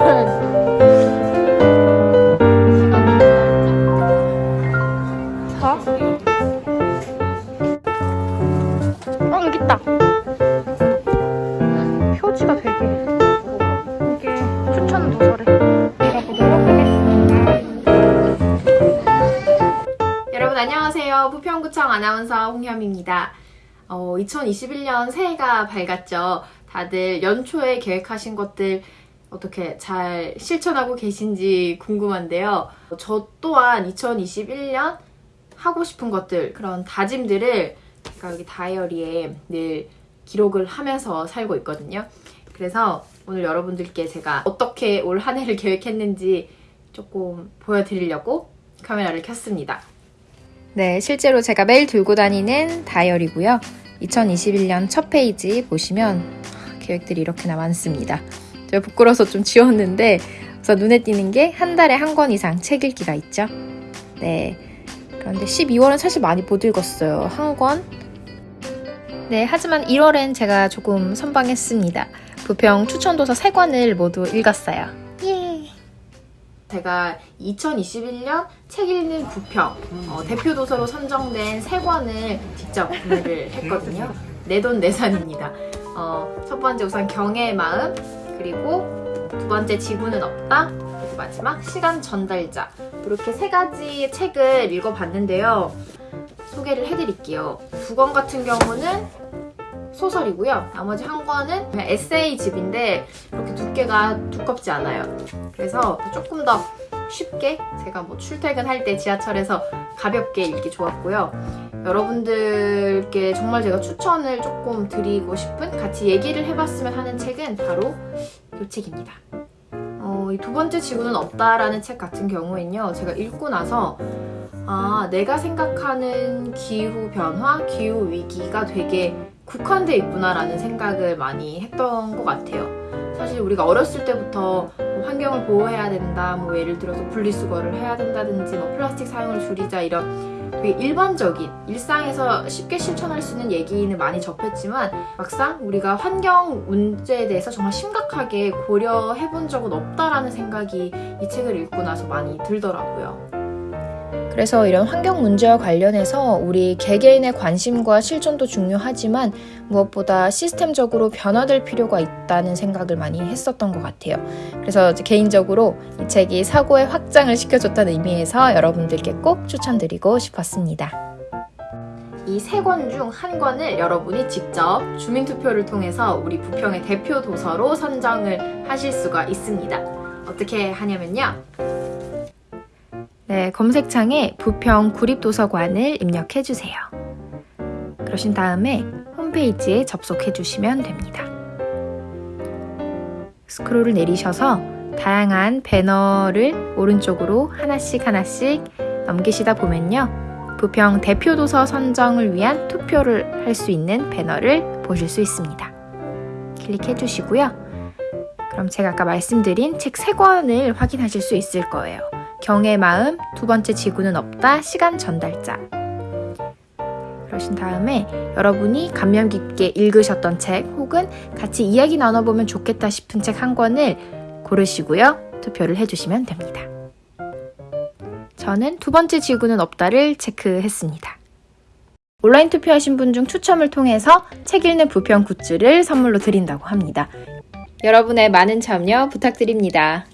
자. 어, 여기 있다. 표지가 되게 이게 추천 도서래. 읽어보도록 하겠습니다. 여러분 안녕하세요. 부평구청 아나운서 홍현입니다. 어, 2021년 새해가 밝았죠. 다들 연초에 계획하신 것들 어떻게 잘 실천하고 계신지 궁금한데요. 저 또한 2021년 하고 싶은 것들, 그런 다짐들을 제가 여기 다이어리에 늘 기록을 하면서 살고 있거든요. 그래서 오늘 여러분들께 제가 어떻게 올 한 해를 계획했는지 조금 보여드리려고 카메라를 켰습니다. 네, 실제로 제가 매일 들고 다니는 다이어리고요. 2021년 첫 페이지 보시면 계획들이 이렇게나 많습니다. 제가 부끄러워서 좀 지웠는데 우선 눈에 띄는 게 한 달에 한 권 이상 책 읽기가 있죠. 네. 그런데 12월은 사실 많이 못 읽었어요. 한 권. 네, 하지만 1월엔 제가 조금 선방했습니다. 부평 추천도서 3권을 모두 읽었어요. 예. 제가 2021년 책 읽는 부평 어, 대표 도서로 선정된 세 권을 직접 구매를 했거든요. 내 돈 내산입니다. 어, 첫 번째 우선 경애의 마음 그리고 두 번째 지구는 없다 그리고 마지막 시간 전달자 이렇게 세 가지 책을 읽어봤는데요. 소개를 해드릴게요. 두 권 같은 경우는 소설이고요. 나머지 한 권은 에세이집인데 그렇게 두께가 두껍지 않아요. 그래서 조금 더 쉽게 제가 뭐 출퇴근할 때 지하철에서 가볍게 읽기 좋았고요. 여러분들께 정말 제가 추천을 조금 드리고 싶은 같이 얘기를 해봤으면 하는 책은 바로 이 책입니다. 어, 이 두 번째 지구는 없다라는 책 같은 경우에는요. 제가 읽고 나서 아, 내가 생각하는 기후 변화, 기후 위기가 되게 국한돼 있구나라는 생각을 많이 했던 것 같아요. 사실 우리가 어렸을 때부터 뭐 환경을 보호해야 된다, 뭐 예를 들어서 분리수거를 해야 된다든지, 뭐 플라스틱 사용을 줄이자 이런 되게 일반적인 일상에서 쉽게 실천할 수 있는 얘기는 많이 접했지만 막상 우리가 환경 문제에 대해서 정말 심각하게 고려해 본 적은 없다라는 생각이 이 책을 읽고 나서 많이 들더라고요. 그래서 이런 환경 문제와 관련해서 우리 개개인의 관심과 실천도 중요하지만 무엇보다 시스템적으로 변화될 필요가 있다는 생각을 많이 했었던 것 같아요. 그래서 개인적으로 이 책이 사고의 확장을 시켜줬다는 의미에서 여러분들께 꼭 추천드리고 싶었습니다. 이세권중한 권을 여러분이 직접 주민투표를 통해서 우리 부평의 대표 도서로 선정을 하실 수가 있습니다. 어떻게 하냐면요. 네, 검색창에 부평 구립도서관을 입력해주세요. 그러신 다음에 홈페이지에 접속해주시면 됩니다. 스크롤을 내리셔서 다양한 배너를 오른쪽으로 하나씩 하나씩 넘기시다 보면요. 부평 대표도서 선정을 위한 투표를 할 수 있는 배너를 보실 수 있습니다. 클릭해 주시고요. 그럼 제가 아까 말씀드린 책 3권을 확인하실 수 있을 거예요. 경의 마음, 두 번째 지구는 없다, 시간 전달자. 그러신 다음에 여러분이 감명 깊게 읽으셨던 책 혹은 같이 이야기 나눠보면 좋겠다 싶은 책 한 권을 고르시고요. 투표를 해주시면 됩니다. 저는 두 번째 지구는 없다를 체크했습니다. 온라인 투표하신 분 중 추첨을 통해서 책 읽는 부평 굿즈를 선물로 드린다고 합니다. 여러분의 많은 참여 부탁드립니다.